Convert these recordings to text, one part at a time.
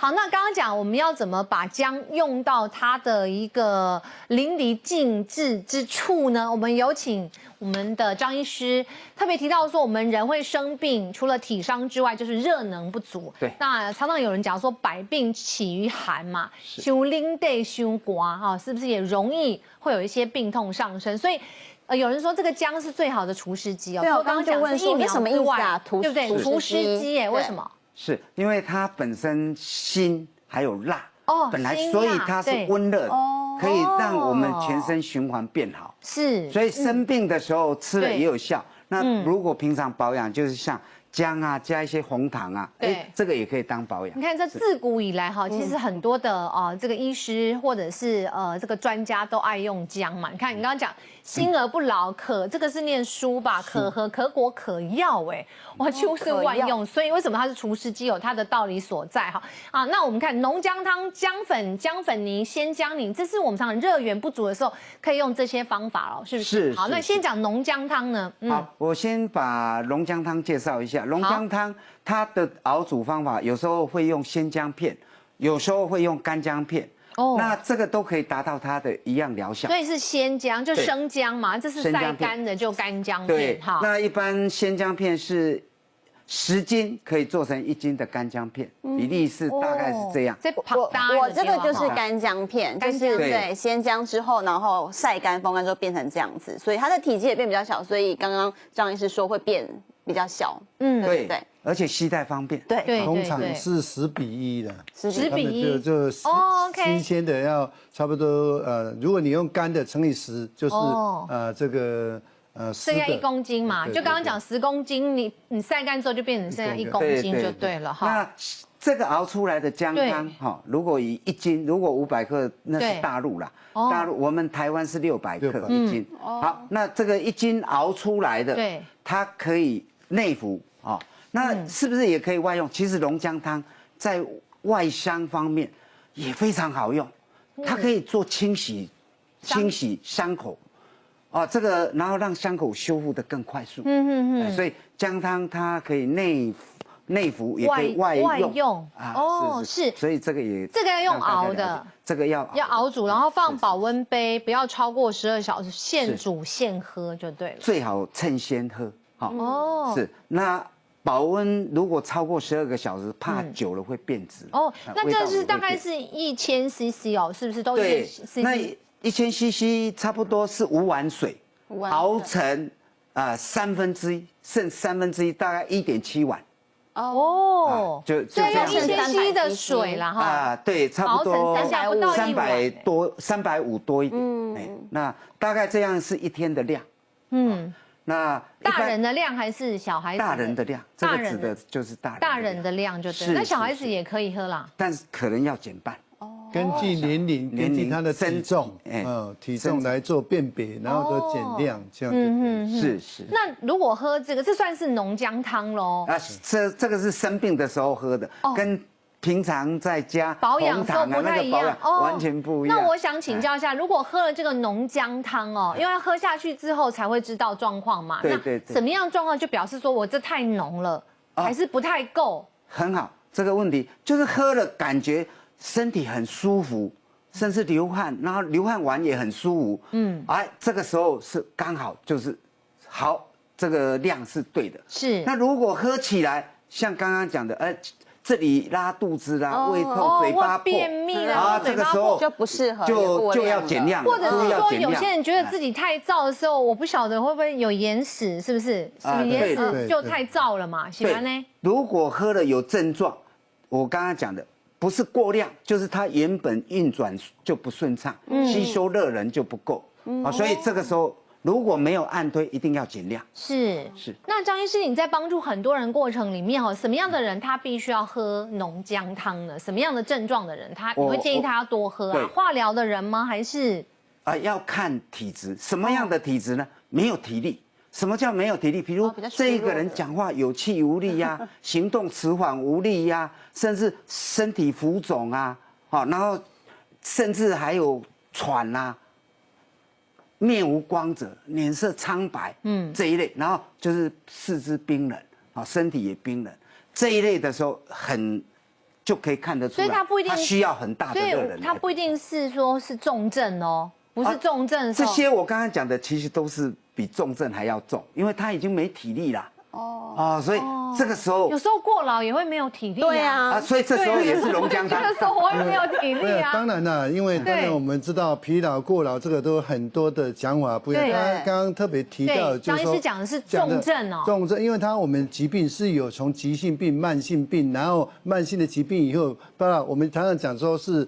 好，那刚刚讲我们要怎么把姜用到它的一个淋漓尽致之处呢？我们有请我们的张医师特别提到说，我们人会生病，除了体伤之外，就是热能不足。对，那常常有人讲说，百病起于寒嘛，修冷得修刮哈，是不是也容易会有一些病痛上升？所以。呃，有人说这个姜是最好的除湿机哦。对，我刚刚就问说，什么意思啊？对不对？除湿机耶？为什么？是因为它本身辛还有辣哦，本来所以它是温热，可以让我们全身循环变好。是，所以生病的时候吃了也有效。那如果平常保养，就是像。姜啊，加一些红糖啊，对，这个也可以当保养。你看，这自古以来哈，其实很多的啊，这个医师或者是呃这个专家都爱用姜嘛。你看，你刚刚讲心而不老，可这个是念书吧？可和可果可药，哎，哇，几乎是万用。所以为什么它是除湿机，有它的道理所在哈。啊，那我们看浓姜汤、姜粉、姜粉泥、鲜姜泥，这是我们常常热源不足的时候可以用这些方法哦，是不是？是。好，那先讲浓姜汤呢？好，我先把浓姜汤介绍一下。龙姜汤它的熬煮方法，有时候会用鲜姜片，有时候会用干姜片。哦，那这个都可以达到它的一样疗效。所以是鲜姜，就生姜嘛，这是晒干的就干姜片。哈，那一般鲜姜片是十斤可以做成一斤的干姜片，比例是大概是这样。我我这个就是干姜片，就是对鲜姜之后，然后晒干风干之后变成这样子，所以它的体积也变比较小。所以刚刚张医师说会变。比较小，嗯，对对，而且携带方便，对对通常是十比一的，十比一，就就新鲜的要差不多，呃，如果你用干的乘以十，就是呃这个呃剩下一公斤嘛，就刚刚讲十公斤，你你晒干之后就变成剩下一公斤就对了哈。那这个熬出来的姜汤哈，如果以一斤，如果五百克，那是大陆啦，大陆我们台湾是六百克一斤，好，那这个一斤熬出来的，对，它可以。内服啊，那是不是也可以外用？其实龙姜汤在外伤方面也非常好用，它可以做清洗、清洗伤口，哦，这个然后让伤口修复的更快速。嗯嗯嗯。所以姜汤它可以内内服，也可以外用啊。哦，是。所以这个也这个要用熬的，这个要要熬煮，然后放保温杯，不要超过十二小时，现煮现喝就对了。最好趁鲜喝。好哦，是那保温如果超过十二个小时，怕久了会变质哦。那这是大概是一千 CC 哦，是不是都对？那一千 CC 差不多是五碗水熬成啊三分之一，剩三分之一大概一点七碗哦。就就这样，一千 CC 的水了哈。啊，对，差不多三百五三百多三百五多一点。嗯，那大概这样是一天的量。嗯。那大人的量还是小孩子？大人的量，这个指的就是大人。大人的量就对，那小孩子也可以喝啦，但是可能要减半。哦，根据年龄，根据他的体重，嗯，体重来做辨别，然后都减量，这样子。是是。那如果喝这个，这算是浓姜汤喽？啊，这这个是生病的时候喝的，跟。平常在家保养都不太一样哦，完全不一样。那我想请教一下，如果喝了这个浓姜汤哦，因为喝下去之后才会知道状况嘛。对对。什么样状况就表示说我这太浓了，还是不太够？很好，这个问题就是喝了感觉身体很舒服，甚至流汗，然后流汗完也很舒服。嗯。哎，这个时候是刚好就是好，这个量是对的。是。那如果喝起来像刚刚讲的，哎。这里拉肚子啦，胃痛、嘴巴便秘啦，这个时候就不适合，就就要减量。或者是说，有些人觉得自己太燥的时候，我不晓得会不会有眼屎，是不是？眼屎就太燥了嘛？喜欢呢？如果喝了有症状，我刚刚讲的不是过量，就是它原本运转就不顺畅，吸收热能就不够啊，所以这个时候。如果没有按推，一定要减量。是是。那张医师，你在帮助很多人过程里面，哈，什么样的人他必须要喝浓姜汤呢？什么样的症状的人，他你会建议他要多喝啊？化疗的人吗？还是啊？要看体质，什么样的体质呢？没有体力。什么叫没有体力？比如这一个人讲话有气无力呀，行动迟缓无力呀，甚至身体浮肿啊，好，然后甚至还有喘呐。面无光泽，脸色苍白，嗯，这一类，然后就是四肢冰冷，啊，身体也冰冷，这一类的时候很就可以看得出来，所以他不一定需要很大的热能，他不一定是说是重症哦，不是重症。这些我刚刚讲的其实都是比重症还要重，因为他已经没体力了。哦哦，所以这个时候有时候过劳也会没有体力。对啊，啊，所以这时候也是龙江汤。这个时候我也没有体力啊。当然了，因为当然我们知道疲劳、过劳这个都很多的讲法不一样。刚刚刚刚特别提到，张医师讲的是重症哦。重症，因为他我们疾病是有从急性病、慢性病，然后慢性的疾病以后，当然我们常常讲说是。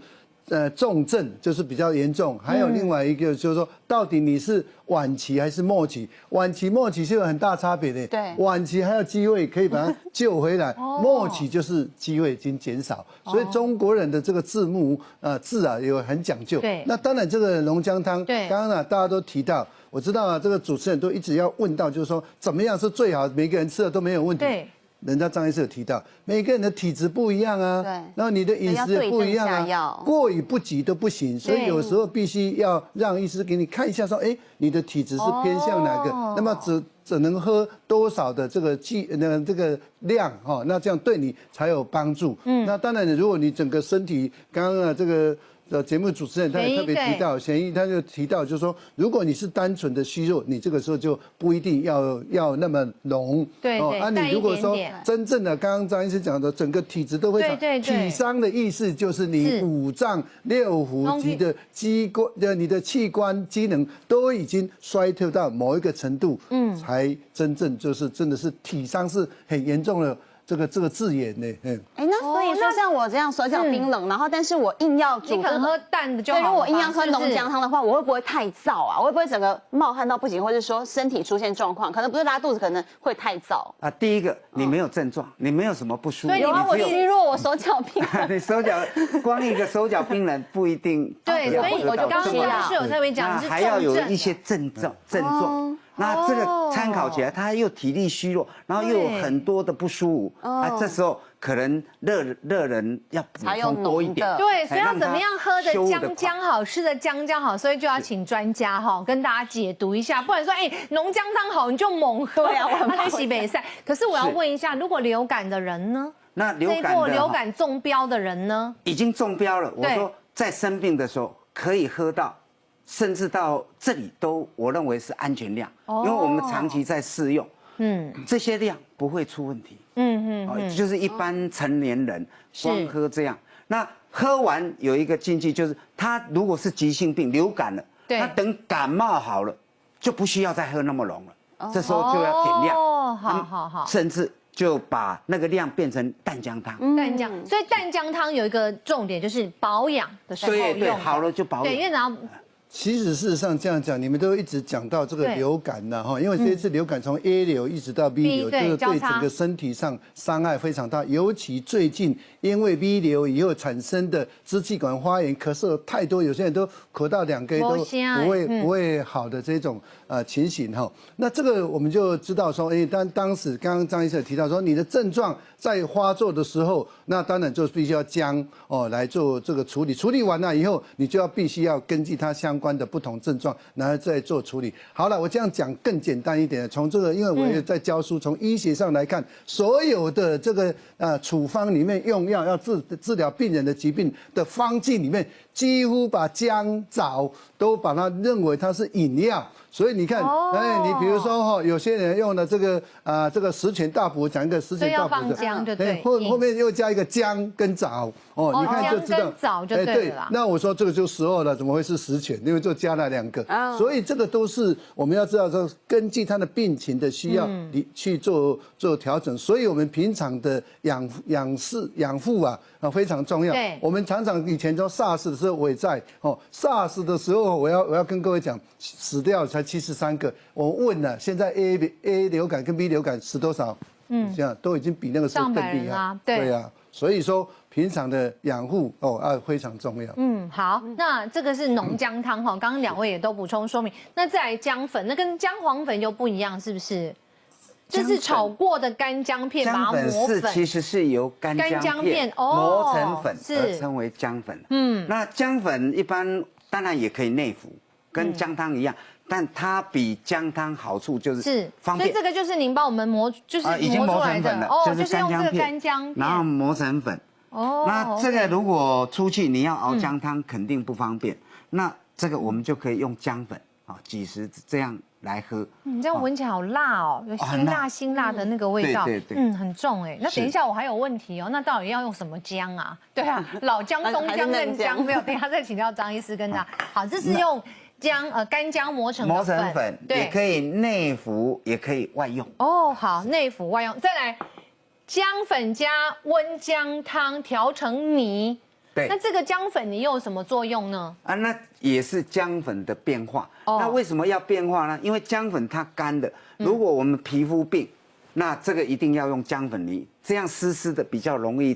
呃，重症就是比较严重，还有另外一个就是说，到底你是晚期还是末期？晚期、末期是有很大差别的。对，晚期还有机会可以把它救回来，末期就是机会已经减少。所以中国人的这个字幕呃字啊有很讲究。对，那当然这个龙江汤，对，刚刚呢大家都提到，我知道啊，这个主持人都一直要问到，就是说怎么样是最好，每个人吃了都没有问题。对。人家张医师有提到，每个人的体质不一样啊，对，然后你的饮食也不一样啊，过与不及都不行，所以有时候必须要让医师给你看一下，说，哎，你的体质是偏向哪个，那么只只能喝多少的这个剂，那这个量哈，那这样对你才有帮助。嗯，那当然，如果你整个身体刚刚啊这个。的节目主持人他也特别提到，嫌疑他就提到，就是说，如果你是单纯的虚弱，你这个时候就不一定要要那么浓。对对。啊，你如果说真正的，刚刚张医师讲的，整个体质都会长。对对体伤的意思就是你五脏六腑及的机关的你的器官机能都已经衰退到某一个程度，嗯，才真正就是真的是体伤是很严重的。这个这个字眼呢，嗯，哎，那所以说像我这样手脚冰冷，然后但是我硬要煮，可能喝淡的就好。如果我硬要喝浓姜汤的话，我会不会太燥啊？我会不会整个冒汗到不行，或者说身体出现状况？可能不是拉肚子，可能会太燥啊。第一个，你没有症状，你没有什么不舒服，有啊，我虚弱，我手脚冰冷。你手脚光一个手脚冰冷不一定。对，所以我就刚刚是有特别讲，还要有一些症状症状。那这个参考起来，他又体力虚弱，然后又有很多的不舒服，啊，这时候可能热热人要补充多一点。对，所以要怎么样喝的姜姜好，吃的姜姜好，所以就要请专家哈跟大家解读一下。不然说，哎，浓姜汤好，你就猛喝呀，我很西北赛。可是我要问一下，如果流感的人呢？那流感的流感中标的人呢？已经中标了。我说在生病的时候可以喝到。甚至到这里都，我认为是安全量，因为我们长期在试用，嗯，这些量不会出问题，嗯嗯，就是一般成年人光喝这样，那喝完有一个禁忌，就是他如果是急性病流感了，他等感冒好了，就不需要再喝那么浓了，这时候就要减量，哦，好好好，甚至就把那个量变成淡姜汤，淡姜，所以淡姜汤有一个重点就是保养的时候用，对对，好了就保养，对，因为然后。其实事实上这样讲，你们都一直讲到这个流感呢，哈，因为这一次流感从 A 流一直到 B 流，这个对整个身体上伤害非常大，尤其最近因为 B 流以后产生的支气管发炎、咳嗽太多，有些人都咳到两个月都不会不会好的这种呃情形哈。那这个我们就知道说，哎，当当时刚刚张医生提到说，你的症状在发作的时候，那当然就必须要将哦来做这个处理，处理完了以后，你就要必须要根据它相关的不同症状，然后再做处理。好了，我这样讲更简单一点。从这个，因为我也在教书，从医学上来看，所有的这个呃处方里面用药要治治疗病人的疾病的方剂里面，几乎把姜枣都把它认为它是饮料。所以你看，哎，你比如说哈，有些人用的这个啊，这个十全大补，讲一个十全大补的，对，后后面又加一个姜跟枣，哦，你看就知道，枣就对了。那我说这个就十二了，怎么会是十全？因为就加了两个，所以这个都是我们要知道说，根据他的病情的需要，你去做做调整。所以我们平常的养养饲养护啊。啊，非常重要。对，我们常常以前说 SARS 的时候我也在哦，SARS 的时候我要我要跟各位讲，死掉才七十三个。我问了，现在 A A 流感跟 B 流感是多少？嗯，这样都已经比那个时候更厉害。对呀，所以说平常的养护哦啊非常重要。嗯，好，那这个是浓姜汤哈，刚刚两位也都补充说明。那再来姜粉，那跟姜黄粉又不一样，是不是？这是炒过的干姜片，姜粉是其实是由干姜片磨成粉而称为姜粉。嗯，那姜粉一般当然也可以内服，跟姜汤一样，但它比姜汤好处就是是方便。所以这个就是您帮我们磨，就是已经磨成粉了，就是干姜片，然后磨成粉，哦，那这个如果出去你要熬姜汤，肯定不方便。那这个我们就可以用姜粉啊，几十这样来喝。你这样闻起来好辣哦，有辛辣辛辣的那个味道，对对对，嗯，很重哎。那等一下我还有问题哦，那到底要用什么姜啊？对啊，老姜、松姜、嫩姜没有？等一下再请教张医师跟他。好，这是用姜呃干姜磨成磨成粉，也可以内服，也可以外用。哦，好，内服外用，再来。姜粉加温姜汤调成泥，对，那这个姜粉你又有什么作用呢？啊，那也是姜粉的变化。那为什么要变化呢？因为姜粉它干的，如果我们皮肤病，那这个一定要用姜粉泥，这样湿湿的比较容易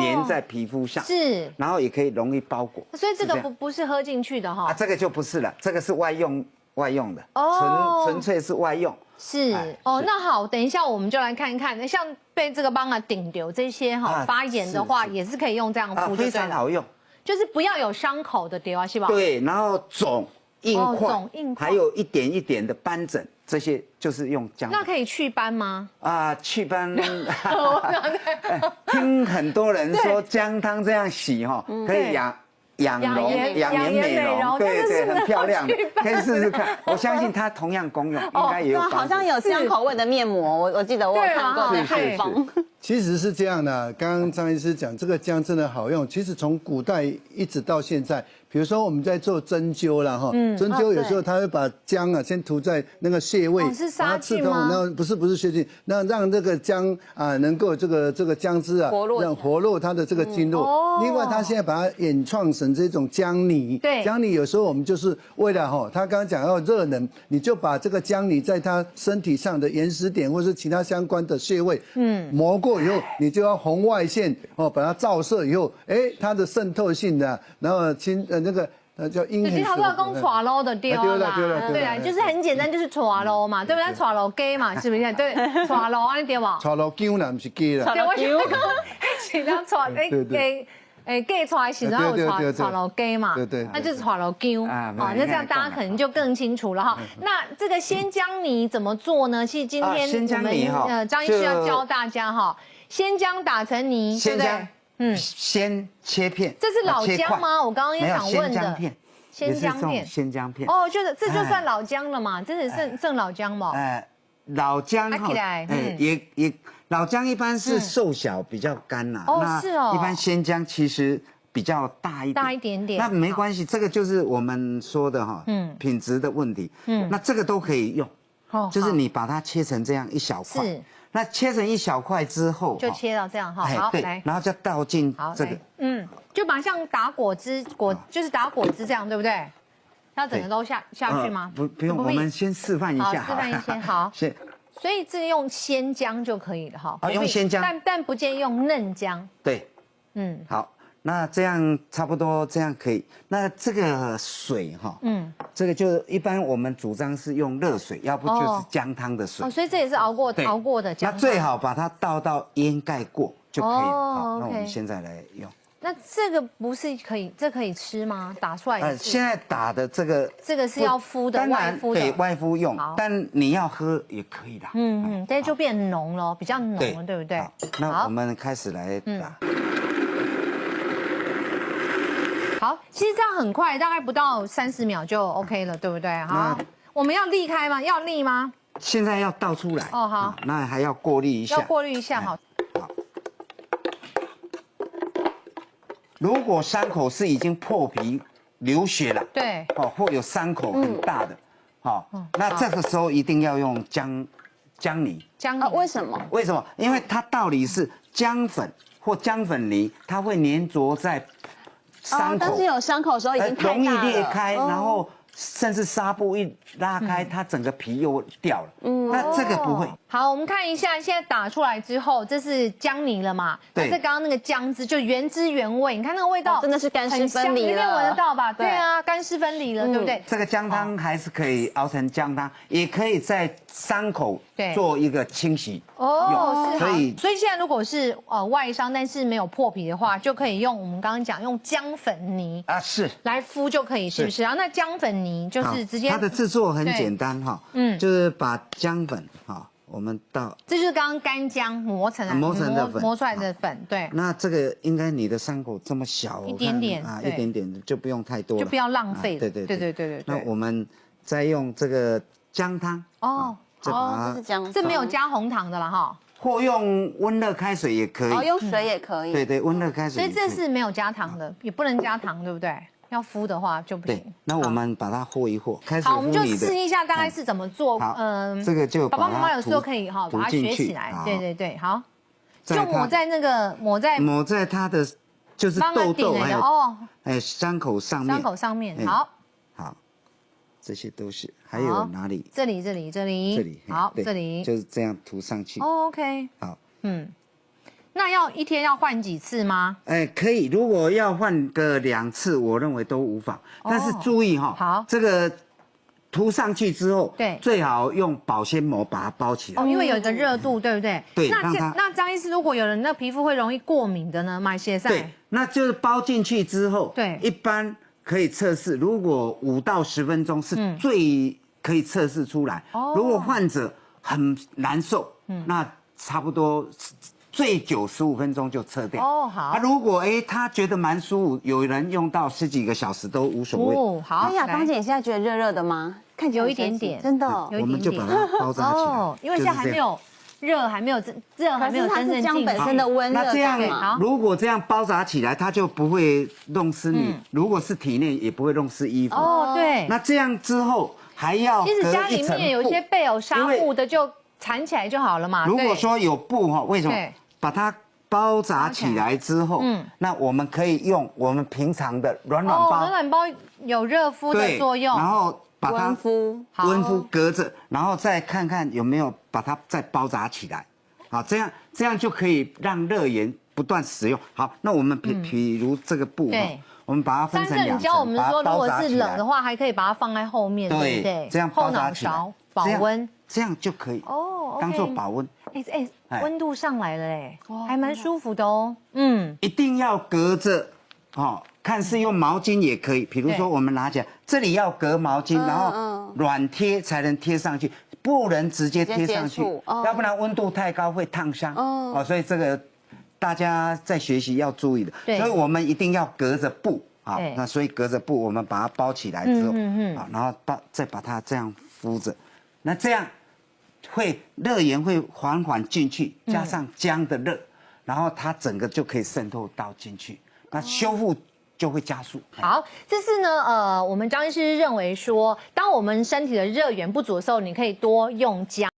粘在皮肤上，是，然后也可以容易包裹。所以这个不不是喝进去的哈，啊，这个就不是了，这个是外用外用的，纯纯粹是外用。是。哦，那好，等一下我们就来看一看，那像被这个帮啊顶流这些哈发炎的话，也是可以用这样敷，非常好用，就是不要有伤口的丢啊，是吧？对，然后肿硬块，还有一点一点的斑疹，这些就是用姜。那可以祛斑吗？啊，祛斑，听很多人说姜汤这样洗哈，可以养。养容、养颜美容，对对，很漂亮，可以试试看。我相信它同样功用，应该也有。好像有香口味的面膜，我我记得我有看过在配方。其实是这样的，刚刚张医师讲这个姜真的好用。其实从古代一直到现在。比如说我们在做针灸了哈，针灸有时候他会把姜啊先涂在那个穴位，是杀菌吗？那不是不是杀菌，那让这个姜啊能够这个这个姜汁啊让活络它的这个经络。另外他现在把它演创成这种姜泥，对，姜泥有时候我们就是为了哈，他刚刚讲要热能，你就把这个姜泥在他身体上的岩石点或是其他相关的穴位，嗯，磨过以后，你就要红外线哦把它照射以后，哎，它的渗透性的，然后清呃。那个呃叫阴黑。他不要讲搓楼的丢啦，对啊，就是很简单，就是搓楼嘛，对不对？搓楼鸡嘛，是不是？对，搓楼安尼对吧？搓楼鸡啦，不是鸡啦。对，我想 讲，是讲搓诶鸡诶鸡搓的时候有搓搓楼鸡嘛，对对，那就是搓楼鸡啊。好，那这样大家可能就更清楚了哈。那这个鲜姜泥怎么做呢？其实今天我们呃张医师要教大家哈，鲜姜打成泥，对不对？嗯，先切片，这是老姜吗？我刚刚也想问的。鲜姜片，鲜姜片。哦，就是这就算老姜了嘛？这是剩剩老姜嘛？哎，老姜哈，哎，也也老姜一般是瘦小比较干呐。哦，是哦。一般鲜姜其实比较大一大一点点。那没关系，这个就是我们说的哈，嗯，品质的问题。嗯，那这个都可以用。哦，就是你把它切成这样一小块。是。那切成一小块之后，就切到这样哈，好，来，然后就倒进这个，嗯，就把像打果汁果，就是打果汁这样，对不对？要整个都下下去吗？不，不用，我们先示范一下，示范一下，好，先，所以这用鲜姜就可以了哈，啊，用鲜姜，但但不建议用嫩姜，对，嗯，好。那这样差不多，这样可以。那这个水哈，嗯，这个就一般我们主张是用热水，要不就是姜汤的水。哦，所以这也是熬过熬过的姜。那最好把它倒到淹盖过就可以了。好，那我们现在来用。那这个不是可以，这可以吃吗？打出来？呃，现在打的这个，这个是要敷的，外敷的，给外敷用。但你要喝也可以的。嗯嗯，这就变浓了，比较浓了，对不对？那我们开始来打。好，其实这样很快，大概不到三十秒就 OK 了，对不对？好，我们要沥开吗？要沥吗？现在要倒出来。哦，好，那还要过滤一下。要过滤一下，好。好。如果伤口是已经破皮流血了，对，哦，或有伤口很大的，好，那这个时候一定要用姜姜泥。姜泥？为什么？为什么？因为它道理是姜粉或姜粉泥，它会粘着在。伤口，但是有伤口的时候已经容易裂开，然后。甚至纱布一拉开，它整个皮又掉了。嗯，那这个不会。好，我们看一下，现在打出来之后，这是姜泥了嘛？对。这刚刚那个姜汁就原汁原味，你看那个味道真的是干湿分离了。里闻得到吧？对啊，干湿分离了，对不对？这个姜汤还是可以熬成姜汤，也可以在伤口做一个清洗。哦，所以所以现在如果是呃外伤，但是没有破皮的话，就可以用我们刚刚讲用姜粉泥啊，是来敷就可以，是不是？然后那姜粉泥就是直接它的制作很简单哈，嗯，就是把姜粉哈，我们倒，这就是刚刚干姜磨成的磨成的粉磨出来的粉，对，那这个应该你的伤口这么小，一点点啊，一点点就不用太多了，就不要浪费对对对对对对对。那我们再用这个姜汤哦，哦，这是姜，这没有加红糖的了哈，或用温热开水也可以哦，以，用水也可以。对对，温热开水所以。这是没有加糖的，也不能加糖，对不对？要敷的话就不对行。，那我们把它和一和，开始好，我们就试一下大概是怎么做。好嗯，这个就爸爸妈妈有时候可以哈，把它学起来。好对对对，好，就抹在那个抹在抹在它的就是痘痘还有哦哎伤口上面，伤口上面。哎好，好，这些都是，还有哪里？这里这里这里这里，好，对这里就是这样涂上去。哦 OK，好，嗯，那要一天要换几次吗？哎，可以，如果要换个两次，我认为都无妨。但是哦注意哈，好这个涂上去之后，对最好用保鲜膜把它包起来哦，。因为有一个热度，对不对？那这对让它那张医师，如果有人那皮肤会容易过敏的呢？买鞋对赛，那就是包进去之后，对一般可以测试，如果五到十分钟是嗯最可以测试出来。哦如果患者很难受，嗯那差不多最久十五分钟就撤掉。哦好啊，如果哎他觉得蛮舒服，有人用到十几个小时都无所谓。哦，好，哎呀，来芳姐，你现在觉得热热的吗？看起来有一点点真的哦。有一我们就点点把它包扎起来。哦，因为现在还没有热，还没有真热，还没有真正是姜进本身的温热那这样嘛。如果这样包扎起来，它就不会弄湿你。如果是体内，也不会弄湿衣服。嗯哦，对，那这样之后还要其实家里面有一些布备有纱布的，就缠起来就好了嘛。如果说有布哈，为什么对把它包扎起来之后，嗯嗯，那我们可以用我们平常的软软哦，包软软包有热敷的作用，然后把它温敷好温敷隔着，然后再看看有没有把它再包扎起来，好，这样这样就可以让热源不断使用。好，那我们比比如这个布哈对，我们把它分成两层，教我们说，如果是包扎起来。冷的话，还可以把它放在后面，对不对对？，这样后脑包扎起来勺保温。这样就可以哦当做保温。哎哎，哎温度上来了哎，还蛮舒服的哦。嗯，一定要隔着，哦，看是用毛巾也可以。比如对说我们拿起来，这里要隔毛巾，然后嗯软贴才能贴上去，不能直接贴上去要不然温度太高会烫伤。哦哦，所以这个大家在学习要注意的。所以我们一定要隔着布啊。那所以隔着布，我们把它包起来之后，嗯嗯嗯啊，然后把再把它这样敷着，那这样会热源会缓缓进去，嗯加上姜的热，然后它整个就可以渗透到进去，那修复就会加速。好，这是呢，呃，我们张医师认为说，当我们身体的热源不足的时候，你可以多用姜。